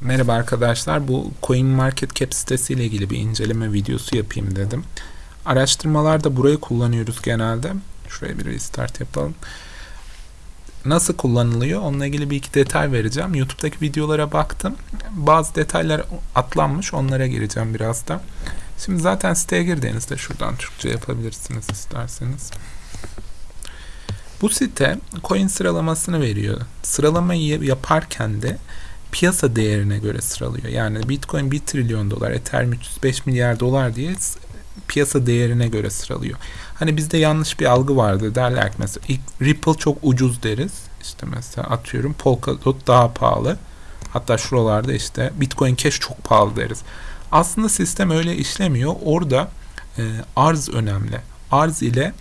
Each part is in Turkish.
Merhaba arkadaşlar. Bu CoinMarketCap sitesiyle ilgili bir inceleme videosu yapayım dedim. Araştırmalarda burayı kullanıyoruz genelde. Şuraya bir restart yapalım. Nasıl kullanılıyor? Onunla ilgili bir iki detay vereceğim. YouTube'daki videolara baktım. Bazı detaylar atlanmış. Onlara gireceğim biraz da. Şimdi zaten siteye girdiğinizde şuradan Türkçe yapabilirsiniz isterseniz. Bu site coin sıralamasını veriyor. Sıralamayı yaparken de piyasa değerine göre sıralıyor. Yani Bitcoin 1 trilyon dolar, Ethereum 305 milyar dolar diye piyasa değerine göre sıralıyor. Hani bizde yanlış bir algı vardı. Derler ki mesela Ripple çok ucuz deriz. İşte mesela atıyorum Polkadot daha pahalı. Hatta şuralarda işte Bitcoin Cash çok pahalı deriz. Aslında sistem öyle işlemiyor. Orada e, arz önemli. Arz ile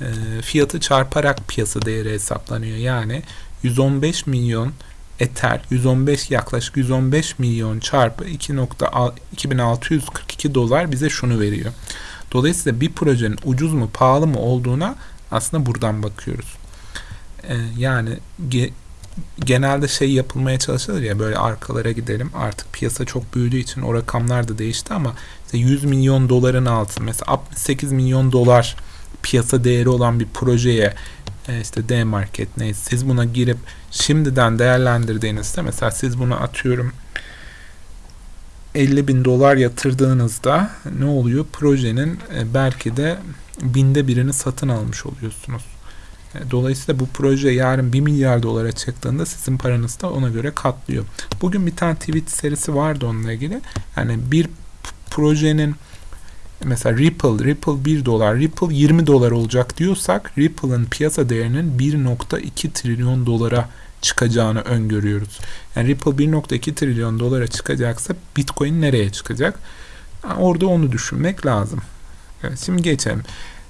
e, fiyatı çarparak piyasa değeri hesaplanıyor. Yani 115 milyon Ether 115 yaklaşık 115 milyon çarpı 2.2642 dolar bize şunu veriyor. Dolayısıyla bir projenin ucuz mu pahalı mı olduğuna aslında buradan bakıyoruz. Ee, yani ge, genelde şey yapılmaya çalışılır ya böyle arkalara gidelim. Artık piyasa çok büyüdüğü için o rakamlar da değişti ama işte 100 milyon doların altı mesela 68 milyon dolar piyasa değeri olan bir projeye e, işte D-Market neyse siz buna girip şimdiden değerlendirdiğinizde mesela siz bunu atıyorum 50 bin dolar yatırdığınızda ne oluyor? Projenin e, belki de binde birini satın almış oluyorsunuz. E, dolayısıyla bu proje yarın 1 milyar dolara çıktığında sizin paranız da ona göre katlıyor. Bugün bir tane tweet serisi vardı onunla ilgili. Yani bir projenin mesela Ripple, Ripple 1 dolar, Ripple 20 dolar olacak diyorsak Ripple'ın piyasa değerinin 1.2 trilyon dolara çıkacağını öngörüyoruz. Yani Ripple 1.2 trilyon dolara çıkacaksa Bitcoin nereye çıkacak? Yani orada onu düşünmek lazım. Evet, şimdi geçelim.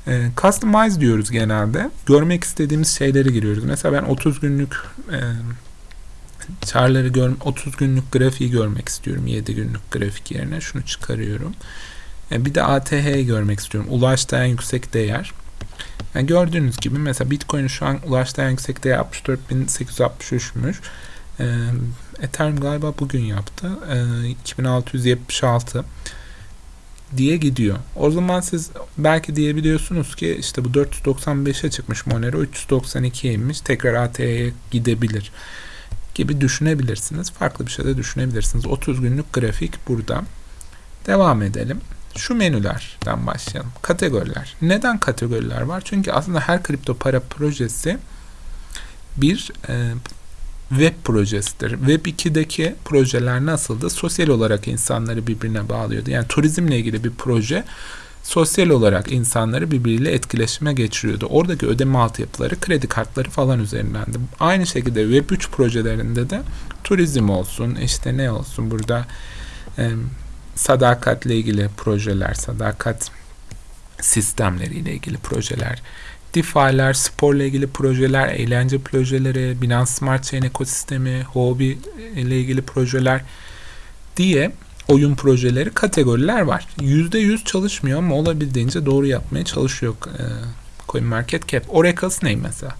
E, customize diyoruz genelde. Görmek istediğimiz şeyleri giriyoruz. Mesela ben 30 günlük e, chartları gör 30 günlük grafiği görmek istiyorum. 7 günlük grafik yerine şunu çıkarıyorum. E, bir de ATH'yi görmek istiyorum. Ulaştığı yüksek değer. Yani gördüğünüz gibi mesela Bitcoin şu an ulaştığı yüksek değer 64.863'müş. E, Ethereum galiba bugün yaptı. E, 2676 diye gidiyor. O zaman siz belki diyebiliyorsunuz ki işte bu 495'e çıkmış Monero 392'ye inmiş tekrar ATH'ye gidebilir gibi düşünebilirsiniz. Farklı bir şey de düşünebilirsiniz. 30 günlük grafik burada. Devam edelim şu menülerden başlayalım. Kategoriler. Neden kategoriler var? Çünkü aslında her kripto para projesi bir e, web projesidir. Web 2'deki projeler nasıldı? Sosyal olarak insanları birbirine bağlıyordu. Yani turizmle ilgili bir proje sosyal olarak insanları birbiriyle etkileşime geçiriyordu. Oradaki ödeme altyapıları, kredi kartları falan üzerindendi. Aynı şekilde Web 3 projelerinde de turizm olsun, işte ne olsun burada e, sadakatle ilgili projeler, sadakat sistemleriyle ilgili projeler, DeFi'ler, sporla ilgili projeler, eğlence projeleri, Binance Smart Chain ekosistemi, hobi ile ilgili projeler diye oyun projeleri, kategoriler var. %100 çalışmıyor ama olabildiğince doğru yapmaya çalışıyor e, CoinMarketCap. Oracle ne mesela?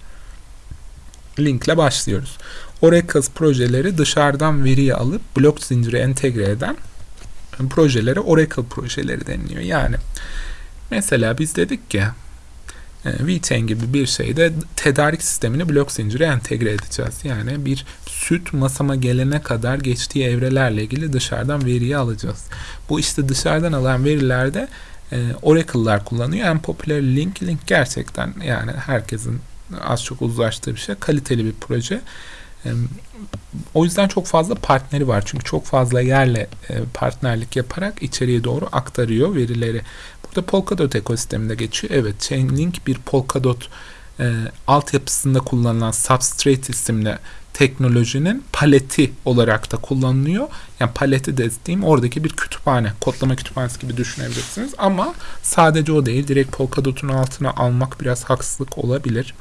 Linkle başlıyoruz. Oracle projeleri dışarıdan veriyi alıp blok zinciri entegre eden projelere Oracle projeleri deniliyor. Yani mesela biz dedik ki e, VeChain gibi bir şeyde tedarik sistemini blok zincire entegre edeceğiz. Yani bir süt masama gelene kadar geçtiği evrelerle ilgili dışarıdan veriyi alacağız. Bu işte dışarıdan alan verilerde e, Oracle'lar kullanıyor. En popüler Link. Link gerçekten yani herkesin az çok uzlaştığı bir şey. Kaliteli bir proje. O yüzden çok fazla partneri var. Çünkü çok fazla yerle e, partnerlik yaparak içeriye doğru aktarıyor verileri. Burada Polkadot ekosisteminde geçiyor. Evet Chainlink bir Polkadot e, altyapısında kullanılan Substrate isimli teknolojinin paleti olarak da kullanılıyor. Yani paleti dediğim oradaki bir kütüphane, kodlama kütüphanesi gibi düşünebilirsiniz. Ama sadece o değil. Direkt Polkadot'un altına almak biraz haksızlık olabilir.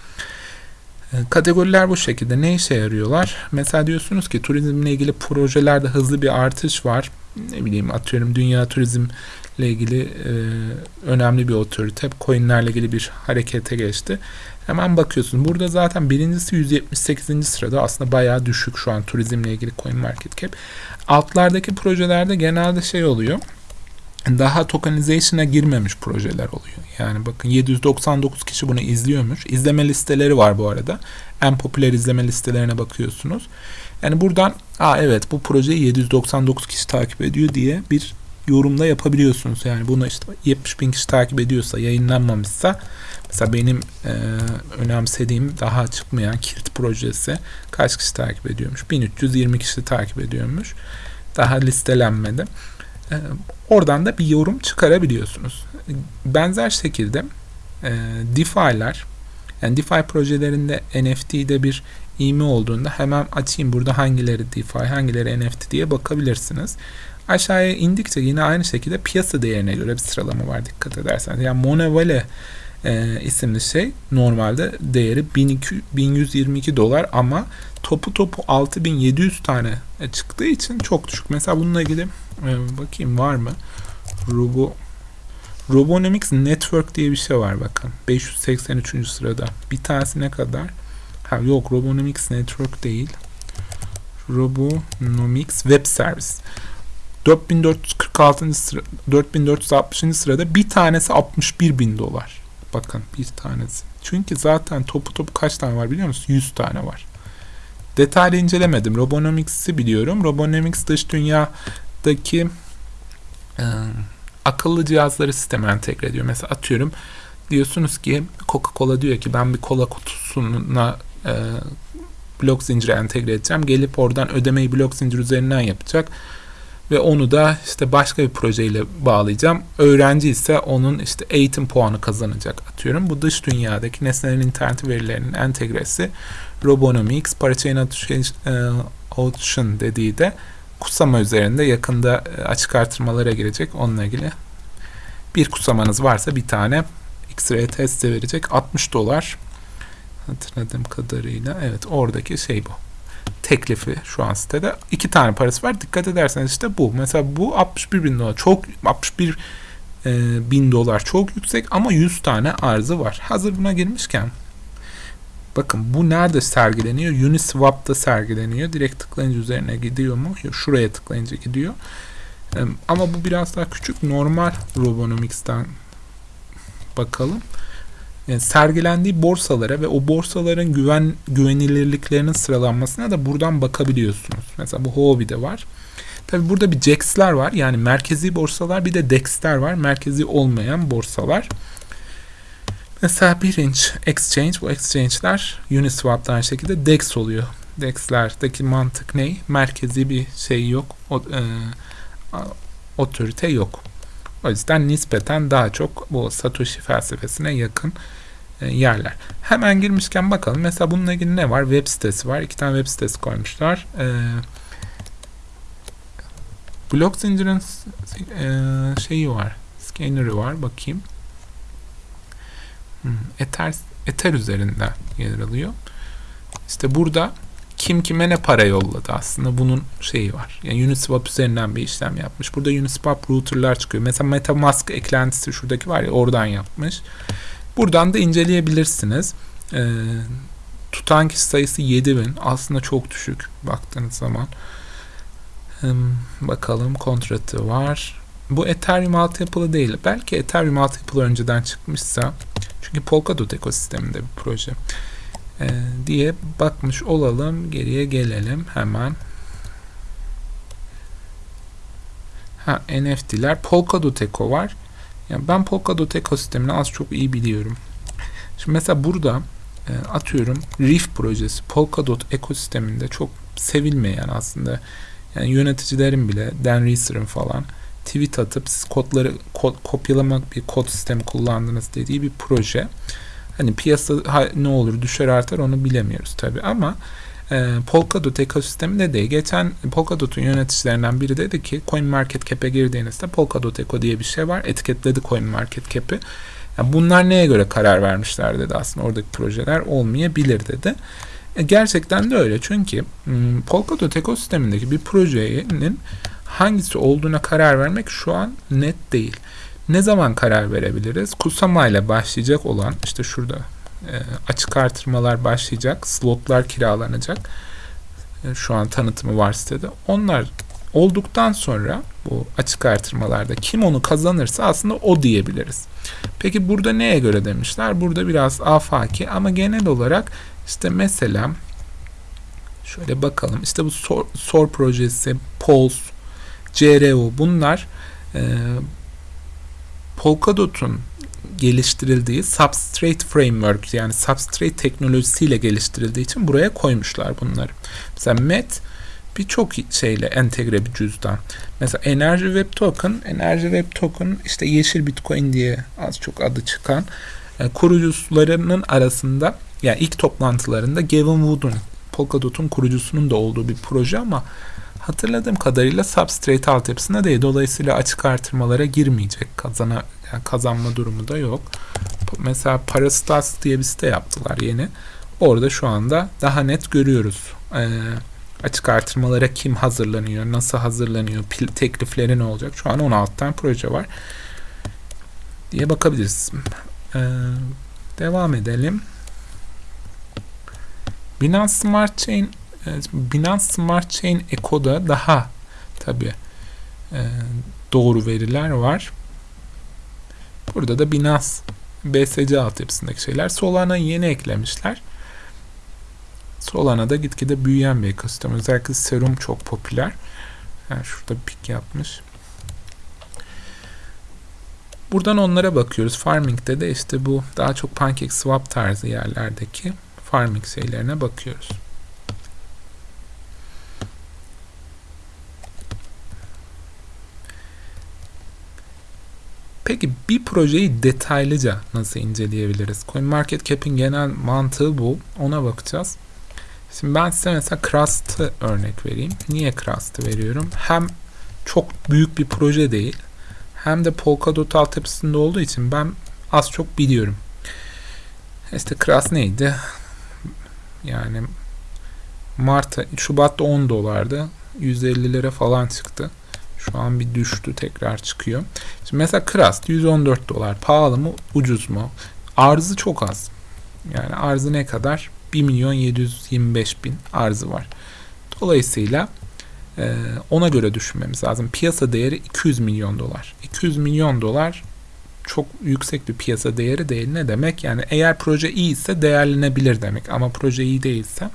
Ee, kategoriler bu şekilde. Ne işe yarıyorlar? Mesela diyorsunuz ki turizmle ilgili projelerde hızlı bir artış var. Ne bileyim atıyorum dünya turizm ile ilgili e, önemli bir otorite. Coinlerle ilgili bir harekete geçti. Hemen bakıyorsun. Burada zaten birincisi 178. sırada. Aslında bayağı düşük şu an turizmle ilgili coin market cap. Altlardaki projelerde genelde şey oluyor. Daha tokenization'a girmemiş projeler oluyor. Yani bakın 799 kişi bunu izliyormuş. İzleme listeleri var bu arada. En popüler izleme listelerine bakıyorsunuz. Yani buradan Aa evet bu projeyi 799 kişi takip ediyor diye bir yorumda yapabiliyorsunuz. Yani bunu işte 70 bin kişi takip ediyorsa yayınlanmamışsa mesela benim e, önemsediğim daha çıkmayan Kirt projesi kaç kişi takip ediyormuş? 1320 kişi takip ediyormuş. Daha listelenmedi. E, oradan da bir yorum çıkarabiliyorsunuz. Benzer şekilde e, DeFi'ler yani DeFi projelerinde NFT'de bir ivme olduğunda hemen açayım burada hangileri DeFi hangileri NFT diye bakabilirsiniz. Aşağıya indikçe yine aynı şekilde piyasa değerine göre bir sıralama var dikkat ederseniz. Yani Monevale e, isimli şey normalde değeri 1200, 1122 dolar ama topu topu 6700 tane çıktığı için çok düşük. Mesela bununla ilgili e, bakayım var mı? Robo Robonomics Network diye bir şey var bakın. 583. sırada. Bir tanesi ne kadar? Ha yok Robonomics Network değil. Robonomics Web Service. 4446. sıra 4460. sırada bir tanesi 61 bin dolar. Bakın bir tanesi. Çünkü zaten topu topu kaç tane var biliyor musunuz? 100 tane var. Detaylı incelemedim. Robonomics'i biliyorum. Robonomics dış dünyadaki e, akıllı cihazları sisteme entegre ediyor. Mesela atıyorum diyorsunuz ki Coca-Cola diyor ki ben bir kola kutusuna e, blok zinciri entegre edeceğim. Gelip oradan ödemeyi blok zincir üzerinden yapacak ve onu da işte başka bir projeyle bağlayacağım. Öğrenci ise onun işte eğitim puanı kazanacak atıyorum. Bu dış dünyadaki nesnelerin internet verilerinin entegresi Robonomics, Parachain Automation dediği de kutsama üzerinde yakında e, açık artırmalara girecek. Onunla ilgili bir kutsamanız varsa bir tane X-ray testi verecek. 60 dolar hatırladığım kadarıyla. Evet oradaki şey bu teklifi şu an sitede. iki tane parası var. Dikkat ederseniz işte bu. Mesela bu 61 bin dolar. Çok 61 e, bin dolar çok yüksek ama 100 tane arzı var. Hazır buna girmişken bakın bu nerede sergileniyor? Uniswap'ta sergileniyor. Direkt tıklayınca üzerine gidiyor mu? Şuraya tıklayınca gidiyor. E, ama bu biraz daha küçük. Normal Robonomics'ten bakalım sergilendiği borsalara ve o borsaların güven güvenilirliklerinin sıralanmasına da buradan bakabiliyorsunuz. Mesela bu Huobi'de var. Tabi burada bir JAX'ler var. Yani merkezi borsalar bir de DEX'ler var. Merkezi olmayan borsalar. Mesela birinci exchange. Bu exchange'ler Uniswap'ta aynı şekilde DEX oluyor. DEX'lerdeki mantık ne? Merkezi bir şey yok. O, e, otorite yok. O yüzden nispeten daha çok bu Satoshi felsefesine yakın e, yerler. Hemen girmişken bakalım. Mesela bununla ilgili ne var? Web sitesi var. İki tane web sitesi koymuşlar. E, blok zincirin e, şeyi var. Scanner'ı var. Bakayım. Hmm, Ether, Ether üzerinden yer alıyor. İşte burada kim kime ne para yolladı aslında bunun şeyi var. Yani Uniswap üzerinden bir işlem yapmış. Burada Uniswap router'lar çıkıyor. Mesela MetaMask eklentisi şuradaki var ya oradan yapmış. Buradan da inceleyebilirsiniz. Ee, tutan kişi sayısı 7000. Aslında çok düşük baktığınız zaman. Hmm, bakalım kontratı var. Bu Ethereum altyapılı değil. Belki Ethereum altyapılı önceden çıkmışsa. Çünkü Polkadot ekosisteminde bir proje e, diye bakmış olalım. Geriye gelelim hemen. Ha, NFT'ler. Polkadot Eco var. Yani ben Polkadot ekosistemini az çok iyi biliyorum. Şimdi mesela burada e, atıyorum Reef projesi Polkadot ekosisteminde çok sevilmeyen aslında yani yöneticilerin bile Dan Reeser'ın falan tweet atıp siz kodları kod, kopyalamak bir kod sistemi kullandınız dediği bir proje. Hani piyasa ne olur düşer artar onu bilemiyoruz tabi ama e, Polkadot ekosisteminde de geçen Polkadot'un yöneticilerinden biri dedi ki Coin Market Cap'e girdiğinizde Polkadot Eco diye bir şey var. Etiketledi Coin Market Cap'i. Yani bunlar neye göre karar vermişler dedi aslında oradaki projeler olmayabilir dedi. E, gerçekten de öyle çünkü Polkadot ekosistemindeki bir projenin hangisi olduğuna karar vermek şu an net değil. Ne zaman karar verebiliriz? Kusama ile başlayacak olan işte şurada e, açık artırmalar başlayacak, slotlar kiralanacak. E, şu an tanıtımı var sitede. Onlar olduktan sonra bu açık artırmalarda kim onu kazanırsa aslında o diyebiliriz. Peki burada neye göre demişler? Burada biraz afaki ama genel olarak işte mesela şöyle bakalım. İşte bu SOR, SOR projesi, POLS, CRO bunlar e, Polkadot'un geliştirildiği Substrate Framework yani Substrate teknolojisiyle geliştirildiği için buraya koymuşlar bunları. Mesela MET birçok şeyle entegre bir cüzdan. Mesela Enerji Web Token, Enerji Web Token işte yeşil Bitcoin diye az çok adı çıkan e, kurucularının arasında yani ilk toplantılarında Gavin Wood'un Polkadot'un kurucusunun da olduğu bir proje ama hatırladığım kadarıyla Substrate altyapısında değil. Dolayısıyla açık artırmalara girmeyecek. Kazana, yani kazanma durumu da yok. Mesela Parastas diye bir site yaptılar yeni. Orada şu anda daha net görüyoruz. Ee, açık artırmalara kim hazırlanıyor, nasıl hazırlanıyor, teklifleri ne olacak? Şu an 16 tane proje var diye bakabiliriz. Ee, devam edelim. Binance Smart Chain Binance Smart Chain Eco'da daha tabi e, doğru veriler var. Burada da Binance BSC altyapısındaki şeyler. Solana'yı yeni eklemişler. Solana'da gitgide büyüyen bir ekosistem. Özellikle Serum çok popüler. Yani şurada pik yapmış. Buradan onlara bakıyoruz. Farming'de de işte bu daha çok PancakeSwap tarzı yerlerdeki farming şeylerine bakıyoruz. Peki bir projeyi detaylıca nasıl inceleyebiliriz? CoinMarketCap'in genel mantığı bu. Ona bakacağız. Şimdi ben size mesela Crust'ı örnek vereyim. Niye Crust'ı veriyorum? Hem çok büyük bir proje değil. Hem de Polkadot altyapısında olduğu için ben az çok biliyorum. İşte Crust neydi? Yani Mart, Şubat'ta 10 dolardı. 150 lira falan çıktı. Şu an bir düştü tekrar çıkıyor. Şimdi mesela Crust 114 dolar. Pahalı mı ucuz mu? Arzı çok az. Yani arzı ne kadar? 1 milyon 725 bin arzı var. Dolayısıyla e, ona göre düşünmemiz lazım. Piyasa değeri 200 milyon dolar. 200 milyon dolar çok yüksek bir piyasa değeri değil. Ne demek? Yani eğer proje iyi ise değerlenebilir demek. Ama proje iyi değilse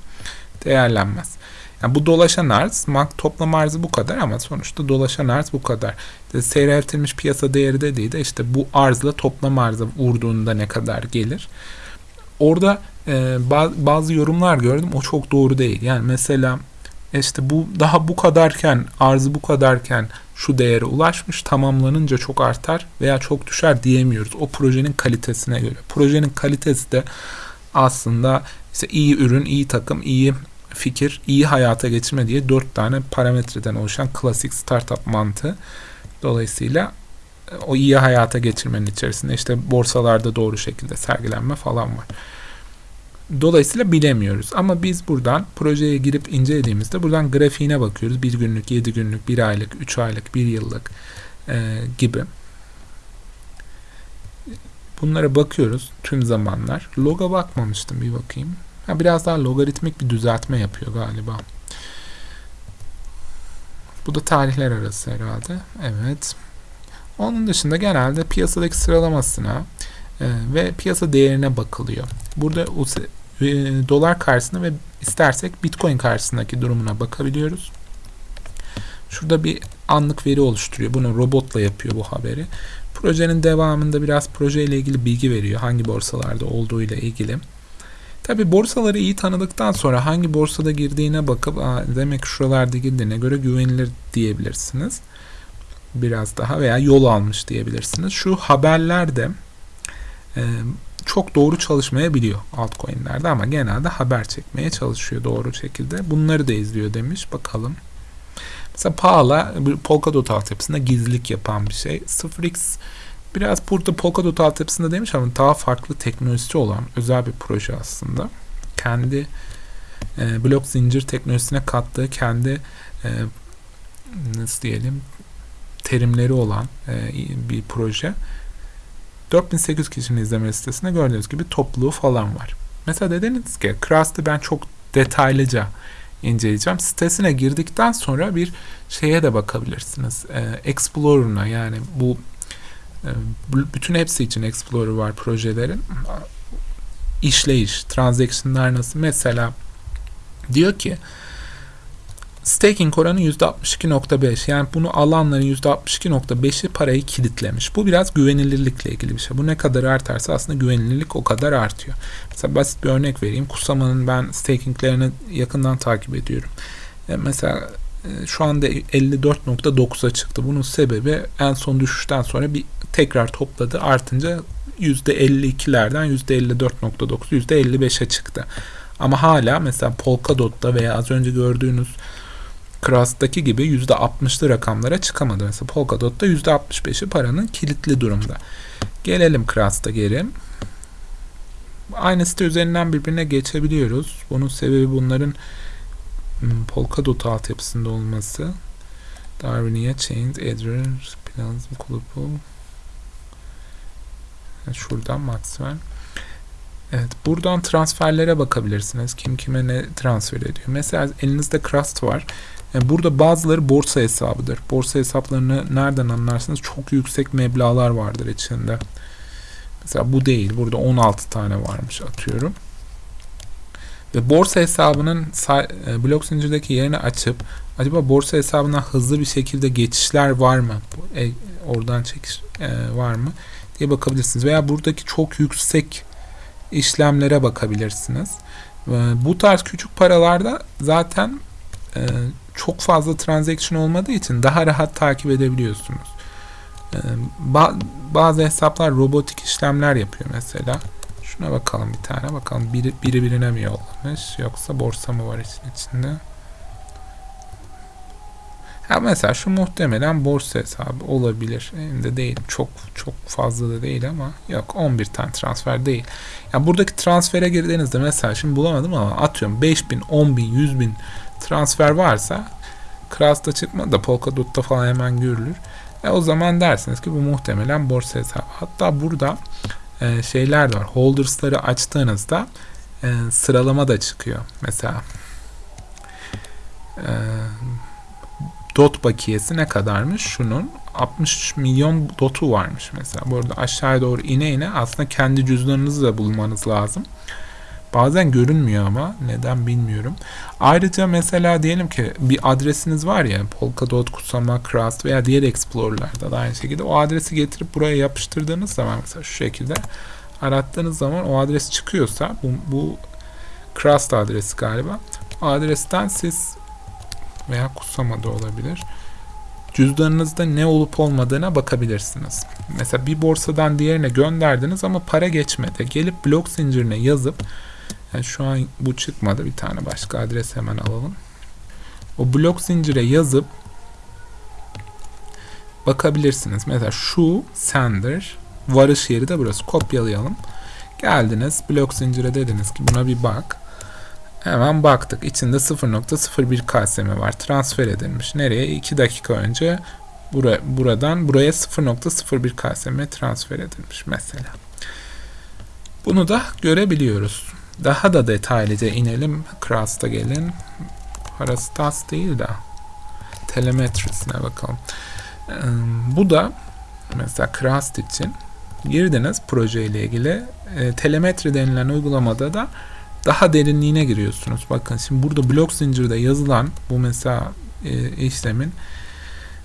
değerlenmez. Yani bu dolaşan arz, toplam arzı bu kadar ama sonuçta dolaşan arz bu kadar. İşte seyreltilmiş piyasa değeri dediği de işte bu arzla toplam arzı vurduğunda ne kadar gelir. Orada e, bazı yorumlar gördüm o çok doğru değil. Yani mesela işte bu daha bu kadarken arzı bu kadarken şu değere ulaşmış tamamlanınca çok artar veya çok düşer diyemiyoruz. O projenin kalitesine göre. Projenin kalitesi de aslında işte iyi ürün, iyi takım, iyi fikir iyi hayata geçirme diye dört tane parametreden oluşan klasik startup mantığı. Dolayısıyla e, o iyi hayata geçirmenin içerisinde işte borsalarda doğru şekilde sergilenme falan var. Dolayısıyla bilemiyoruz. Ama biz buradan projeye girip incelediğimizde buradan grafiğine bakıyoruz. Bir günlük, yedi günlük, bir aylık, üç aylık, bir yıllık e, gibi. Bunlara bakıyoruz tüm zamanlar. Loga bakmamıştım bir bakayım. Ha, biraz daha logaritmik bir düzeltme yapıyor galiba. Bu da tarihler arası herhalde. Evet. Onun dışında genelde piyasadaki sıralamasına e, ve piyasa değerine bakılıyor. Burada e, dolar karşısında ve istersek bitcoin karşısındaki durumuna bakabiliyoruz. Şurada bir anlık veri oluşturuyor. Bunu robotla yapıyor bu haberi. Projenin devamında biraz projeyle ilgili bilgi veriyor. Hangi borsalarda olduğu ile ilgili. Tabi borsaları iyi tanıdıktan sonra hangi borsada girdiğine bakıp Aa, demek şuralarda girdiğine göre güvenilir diyebilirsiniz. Biraz daha veya yol almış diyebilirsiniz. Şu haberlerde e, çok doğru çalışmayabiliyor altcoin'lerde ama genelde haber çekmeye çalışıyor doğru şekilde. Bunları da izliyor demiş. Bakalım. Mesela Pahala Polkadot altyapısında gizlilik yapan bir şey. 0x Biraz burada Polkadot altyapısında demiş ama daha farklı teknolojisi olan özel bir proje aslında. Kendi e, blok zincir teknolojisine kattığı kendi e, nasıl diyelim terimleri olan e, bir proje. 4800 kişinin izleme listesinde gördüğünüz gibi topluluğu falan var. Mesela dediniz ki Crust'ı ben çok detaylıca inceleyeceğim. Sitesine girdikten sonra bir şeye de bakabilirsiniz. E, Explorer'ına yani bu bütün hepsi için Explorer var projelerin. işleyiş, transaction'lar nasıl? Mesela diyor ki staking oranı %62.5 yani bunu alanların %62.5'i parayı kilitlemiş. Bu biraz güvenilirlikle ilgili bir şey. Bu ne kadar artarsa aslında güvenilirlik o kadar artıyor. Mesela basit bir örnek vereyim. Kusama'nın ben stakinglerini yakından takip ediyorum. E mesela şu anda 54.9'a çıktı. Bunun sebebi en son düşüşten sonra bir tekrar topladı. Artınca %52'lerden %54.9, %55'e çıktı. Ama hala mesela Polkadot'ta veya az önce gördüğünüz Crust'taki gibi %60'lı rakamlara çıkamadı. Mesela Polkadot'ta %65'i paranın kilitli durumda. Gelelim Crust'a geri. Aynı site üzerinden birbirine geçebiliyoruz. Bunun sebebi bunların Polkadot altyapısında olması. Darwinia Chains, Edger, Planizm Kulupu. Şuradan Maxwell. Evet, buradan transferlere bakabilirsiniz. Kim kime ne transfer ediyor. Mesela elinizde Crust var. Yani burada bazıları borsa hesabıdır. Borsa hesaplarını nereden anlarsınız? Çok yüksek meblalar vardır içinde. Mesela bu değil. Burada 16 tane varmış atıyorum. Ve borsa hesabının e, blok zincirdeki yerini açıp acaba borsa hesabına hızlı bir şekilde geçişler var mı? E, oradan çekiş e, var mı? diye bakabilirsiniz. Veya buradaki çok yüksek işlemlere bakabilirsiniz. Bu tarz küçük paralarda zaten çok fazla transaction olmadığı için daha rahat takip edebiliyorsunuz. Bazı hesaplar robotik işlemler yapıyor mesela. Şuna bakalım bir tane. Bakalım biri, biri birine mi yollamış yoksa borsa mı var için içinde? Ha mesela şu muhtemelen borsa hesabı olabilir. Benim de değil. Çok çok fazla da değil ama yok 11 tane transfer değil. Yani buradaki transfere girdiğinizde mesela şimdi bulamadım ama atıyorum 5000, 10000, 100000 transfer varsa Kras'ta çıkmadı da Polkadot'ta falan hemen görülür. E o zaman dersiniz ki bu muhtemelen borsa hesabı. Hatta burada e, şeyler var. Holders'ları açtığınızda e, sıralama da çıkıyor. Mesela e, dot bakiyesi ne kadarmış? Şunun 60 milyon dotu varmış mesela. Bu arada aşağıya doğru ine ine aslında kendi cüzdanınızı da bulmanız lazım. Bazen görünmüyor ama neden bilmiyorum. Ayrıca mesela diyelim ki bir adresiniz var ya Polkadot, Kusama, Crust veya diğer Explorer'larda da aynı şekilde o adresi getirip buraya yapıştırdığınız zaman mesela şu şekilde arattığınız zaman o adres çıkıyorsa bu, bu Crust adresi galiba. Adresten siz veya Kusama da olabilir. Cüzdanınızda ne olup olmadığına bakabilirsiniz. Mesela bir borsadan diğerine gönderdiniz ama para geçmedi. Gelip blok zincirine yazıp yani şu an bu çıkmadı. Bir tane başka adres hemen alalım. O blok zincire yazıp bakabilirsiniz. Mesela şu sender varış yeri de burası. Kopyalayalım. Geldiniz blok zincire dediniz ki buna bir bak. Hemen baktık. İçinde 0.01 KSM var. Transfer edilmiş. Nereye? 2 dakika önce bura, buradan buraya 0.01 KSM transfer edilmiş mesela. Bunu da görebiliyoruz. Daha da detaylıca inelim. Crust'a gelin. Parastas değil de telemetrisine bakalım. Bu da mesela Crust için girdiniz proje ile ilgili e, telemetri denilen uygulamada da daha derinliğine giriyorsunuz. Bakın şimdi burada blok zincirde yazılan bu mesela e, işlemin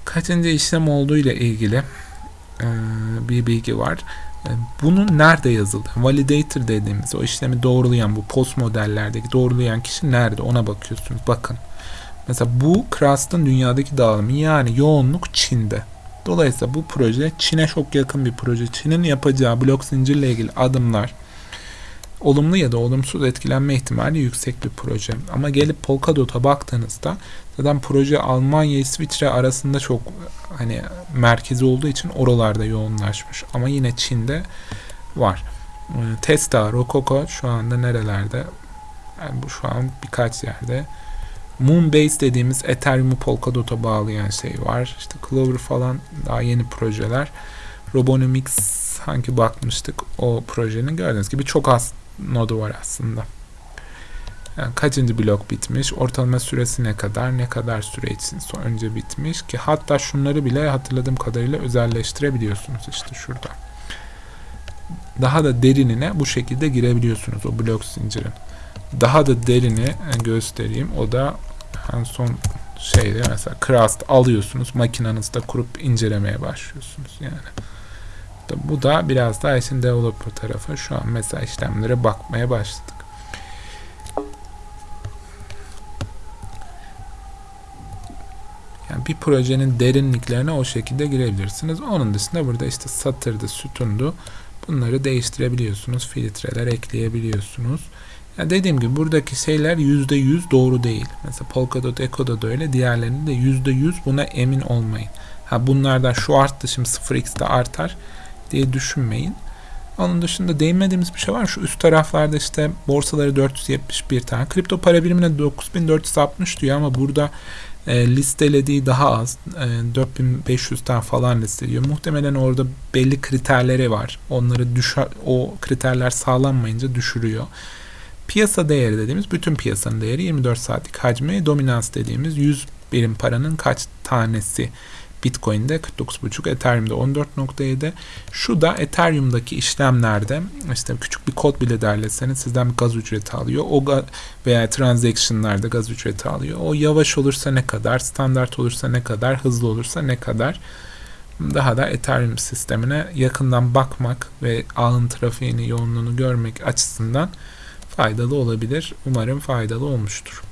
kaçıncı işlem olduğu ile ilgili e, bir bilgi var. E, bunun nerede yazıldı? Validator dediğimiz o işlemi doğrulayan bu post modellerdeki doğrulayan kişi nerede? Ona bakıyorsunuz. Bakın. Mesela bu Crust'ın dünyadaki dağılımı yani yoğunluk Çin'de. Dolayısıyla bu proje Çin'e çok yakın bir proje. Çin'in yapacağı blok zincirle ilgili adımlar olumlu ya da olumsuz etkilenme ihtimali yüksek bir proje. Ama gelip Polkadot'a baktığınızda zaten proje Almanya İsviçre arasında çok hani merkezi olduğu için oralarda yoğunlaşmış. Ama yine Çin'de var. Ee, Testa, Rococo şu anda nerelerde? Yani bu şu an birkaç yerde Moonbase dediğimiz Ethereum'u Polkadot'a bağlayan şey var. İşte Clover falan daha yeni projeler. Robonomics hangi bakmıştık o projenin gördüğünüz gibi çok az nodu var aslında. Yani kaçıncı blok bitmiş, ortalama süresi ne kadar, ne kadar süre için önce bitmiş ki hatta şunları bile hatırladığım kadarıyla özelleştirebiliyorsunuz işte şurada. Daha da derinine bu şekilde girebiliyorsunuz o blok zincirin. Daha da derini göstereyim. O da en son şeyde mesela Crust alıyorsunuz makinenizde kurup incelemeye başlıyorsunuz yani. Bu da biraz daha işin developer tarafı. Şu an mesela işlemlere bakmaya başladık. Bir projenin derinliklerine o şekilde girebilirsiniz. Onun dışında burada işte satırdı, sütundu. Bunları değiştirebiliyorsunuz. Filtreler ekleyebiliyorsunuz. Yani dediğim gibi buradaki şeyler %100 doğru değil. Mesela Polkadot, Echo'da da öyle. Diğerlerinde de %100 buna emin olmayın. Ha bunlardan şu arttı şimdi 0x'de artar diye düşünmeyin. Onun dışında değinmediğimiz bir şey var. Şu üst taraflarda işte borsaları 471 tane. Kripto para birimine 9460 diyor ama burada e, listelediği daha az. E, 4500 tane falan listeliyor. Muhtemelen orada belli kriterleri var. Onları düşer, o kriterler sağlanmayınca düşürüyor. Piyasa değeri dediğimiz bütün piyasanın değeri 24 saatlik hacmi, dominans dediğimiz 100 birim paranın kaç tanesi Bitcoin'de 49.5, Ethereum'de 14.7. Şu da Ethereum'daki işlemlerde işte küçük bir kod bile derleseniz sizden bir gaz ücreti alıyor. O veya transaction'larda gaz ücreti alıyor. O yavaş olursa ne kadar, standart olursa ne kadar, hızlı olursa ne kadar daha da Ethereum sistemine yakından bakmak ve ağın trafiğini, yoğunluğunu görmek açısından faydalı olabilir. Umarım faydalı olmuştur.